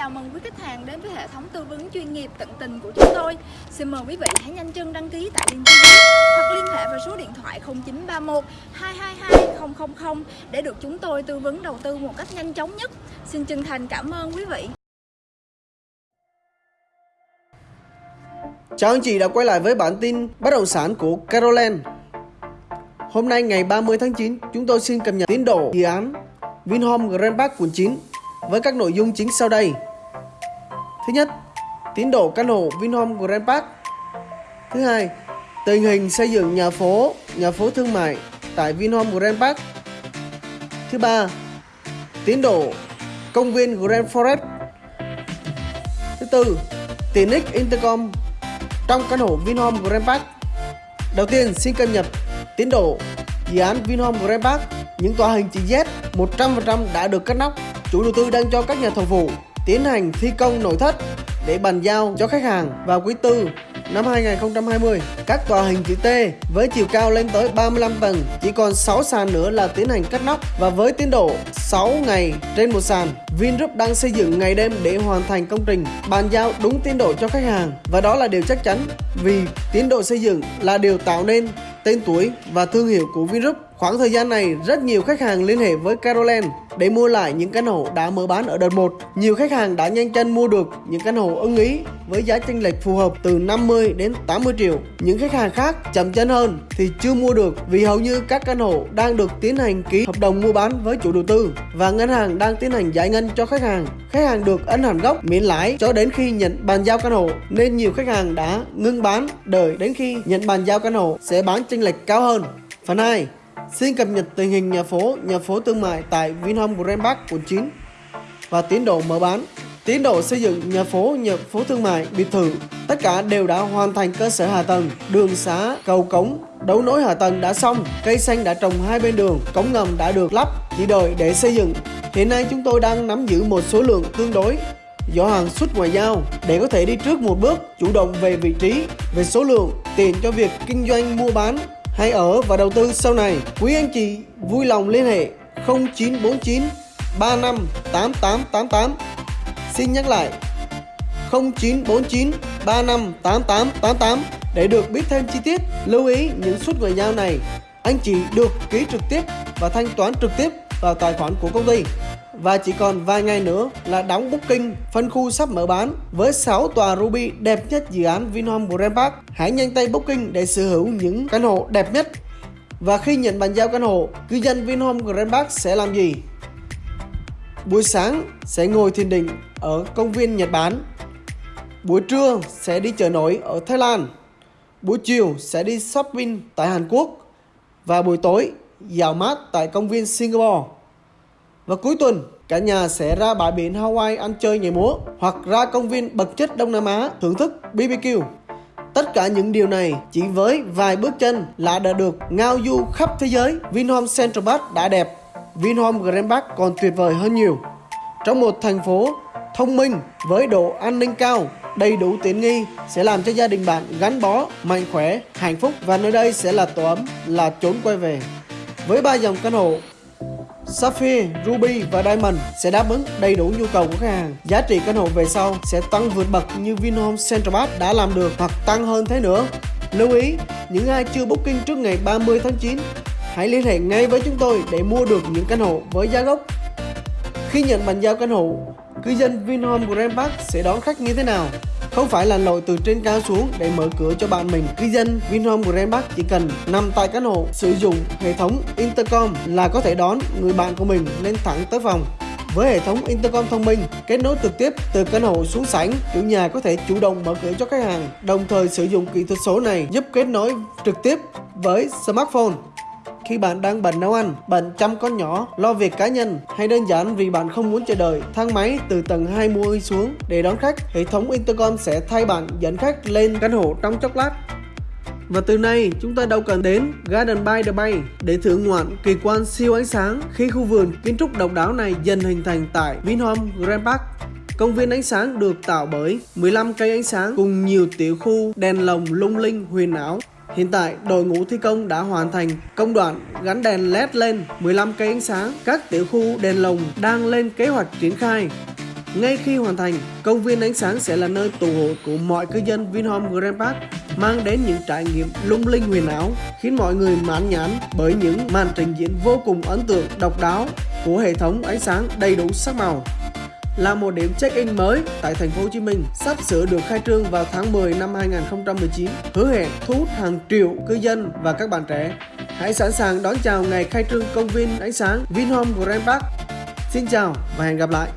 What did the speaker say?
chào mừng quý khách hàng đến với hệ thống tư vấn chuyên nghiệp tận tình của chúng tôi. Xin mời quý vị hãy nhanh chân đăng ký tại link TV hoặc liên hệ vào số điện thoại 0931 222 000 để được chúng tôi tư vấn đầu tư một cách nhanh chóng nhất. Xin chân thành cảm ơn quý vị. Chào anh chị đã quay lại với bản tin bất động sản của Caroline. Hôm nay ngày 30 tháng 9, chúng tôi xin cập nhật tiến độ dự án Vinhome Grand Park quận 9 với các nội dung chính sau đây. Thứ nhất, tiến độ căn hộ Vinhome Grand Park. Thứ hai, tình hình xây dựng nhà phố, nhà phố thương mại tại Vinhome Grand Park. Thứ ba, tiến độ công viên Grand Forest. Thứ tư, tiện ích Intercom trong căn hộ Vinhome Grand Park. Đầu tiên xin cập nhật tiến độ dự án Vinhome Grand Park. Những tòa hình chữ Z 100% đã được cắt nóc. Chủ đầu tư đang cho các nhà thầu phụ tiến hành thi công nội thất để bàn giao cho khách hàng vào quý tư năm 2020. Các tòa hình chữ T với chiều cao lên tới 35 tầng, chỉ còn 6 sàn nữa là tiến hành cắt nóc và với tiến độ 6 ngày trên một sàn. Vingroup đang xây dựng ngày đêm để hoàn thành công trình, bàn giao đúng tiến độ cho khách hàng và đó là điều chắc chắn vì tiến độ xây dựng là điều tạo nên tên tuổi và thương hiệu của Vingroup. Khoảng thời gian này, rất nhiều khách hàng liên hệ với Caroline để mua lại những căn hộ đã mở bán ở đợt 1. Nhiều khách hàng đã nhanh chân mua được những căn hộ ưng ý với giá chênh lệch phù hợp từ 50 đến 80 triệu. Những khách hàng khác chậm chân hơn thì chưa mua được vì hầu như các căn hộ đang được tiến hành ký hợp đồng mua bán với chủ đầu tư và ngân hàng đang tiến hành giải ngân cho khách hàng. Khách hàng được ấn hẳn gốc miễn lãi cho đến khi nhận bàn giao căn hộ nên nhiều khách hàng đã ngưng bán đợi đến khi nhận bàn giao căn hộ sẽ bán chênh lệch cao hơn. Phần 2 Xin cập nhật tình hình nhà phố, nhà phố thương mại tại Vinhome Grand Park quận 9 và tiến độ mở bán. Tiến độ xây dựng nhà phố, nhà phố thương mại, biệt thự, tất cả đều đã hoàn thành cơ sở hạ tầng, đường xá, cầu cống, đấu nối hạ tầng đã xong, cây xanh đã trồng hai bên đường, cống ngầm đã được lắp, chỉ đợi để xây dựng. Hiện nay chúng tôi đang nắm giữ một số lượng tương đối giỏ hàng xuất ngoại giao để có thể đi trước một bước, chủ động về vị trí, về số lượng, tiền cho việc kinh doanh mua bán hay ở và đầu tư sau này. Quý anh chị vui lòng liên hệ 0949 35 8888. Xin nhắc lại 0949 35 8888 để được biết thêm chi tiết. Lưu ý những suất ngoại giao này anh chị được ký trực tiếp và thanh toán trực tiếp vào tài khoản của công ty. Và chỉ còn vài ngày nữa là đóng booking phân khu sắp mở bán với 6 tòa Ruby đẹp nhất dự án Vinhome Grand Park. Hãy nhanh tay booking để sở hữu những căn hộ đẹp nhất. Và khi nhận bàn giao căn hộ, cư dân Vinhome Grand Park sẽ làm gì? Buổi sáng sẽ ngồi thiền định ở công viên Nhật Bản. Buổi trưa sẽ đi chợ nổi ở Thái Lan. Buổi chiều sẽ đi shopping tại Hàn Quốc. Và buổi tối dạo mát tại công viên Singapore. Và cuối tuần, cả nhà sẽ ra bãi biển Hawaii ăn chơi nhảy múa hoặc ra công viên bậc chất Đông Nam Á thưởng thức BBQ. Tất cả những điều này chỉ với vài bước chân là đã được ngao du khắp thế giới. Vinhome Central Park đã đẹp, Vinhome Grand Park còn tuyệt vời hơn nhiều. Trong một thành phố thông minh với độ an ninh cao, đầy đủ tiện nghi sẽ làm cho gia đình bạn gắn bó, mạnh khỏe, hạnh phúc và nơi đây sẽ là tổ ấm, là chốn quay về. Với ba dòng căn hộ Sapphire, Ruby và Diamond sẽ đáp ứng đầy đủ nhu cầu của khách hàng. Giá trị căn hộ về sau sẽ tăng vượt bậc như Vinhome Central Park đã làm được hoặc tăng hơn thế nữa. Lưu ý, những ai chưa booking trước ngày 30 tháng 9, hãy liên hệ ngay với chúng tôi để mua được những căn hộ với giá gốc. Khi nhận bàn giao căn hộ, cư dân Vinhome Grand Park sẽ đón khách như thế nào? Không phải là lội từ trên cao xuống để mở cửa cho bạn mình. Cư dân Vinhome Grand Park chỉ cần nằm tại căn hộ, sử dụng hệ thống intercom là có thể đón người bạn của mình lên thẳng tới phòng. Với hệ thống intercom thông minh kết nối trực tiếp từ căn hộ xuống sảnh, chủ nhà có thể chủ động mở cửa cho khách hàng, đồng thời sử dụng kỹ thuật số này giúp kết nối trực tiếp với smartphone khi bạn đang bận nấu ăn, bận chăm con nhỏ, lo việc cá nhân hay đơn giản vì bạn không muốn chờ đợi thang máy từ tầng 20 xuống để đón khách, hệ thống intercom sẽ thay bạn dẫn khách lên căn hộ trong chốc lát. Và từ nay chúng ta đâu cần đến Garden by the Bay để thưởng ngoạn kỳ quan siêu ánh sáng khi khu vườn kiến trúc độc đáo này dần hình thành tại Vinhome Grand Park. Công viên ánh sáng được tạo bởi 15 cây ánh sáng cùng nhiều tiểu khu đèn lồng lung linh huyền ảo Hiện tại, đội ngũ thi công đã hoàn thành công đoạn gắn đèn LED lên 15 cây ánh sáng. Các tiểu khu đèn lồng đang lên kế hoạch triển khai. Ngay khi hoàn thành, công viên ánh sáng sẽ là nơi tụ hội của mọi cư dân Vinhome Grand Park, mang đến những trải nghiệm lung linh huyền ảo, khiến mọi người mãn nhãn bởi những màn trình diễn vô cùng ấn tượng, độc đáo của hệ thống ánh sáng đầy đủ sắc màu là một điểm check-in mới tại thành phố Hồ Chí Minh sắp sửa được khai trương vào tháng 10 năm 2019, hứa hẹn thu hút hàng triệu cư dân và các bạn trẻ. Hãy sẵn sàng đón chào ngày khai trương công viên ánh sáng Vinhome Grand Park. Xin chào và hẹn gặp lại.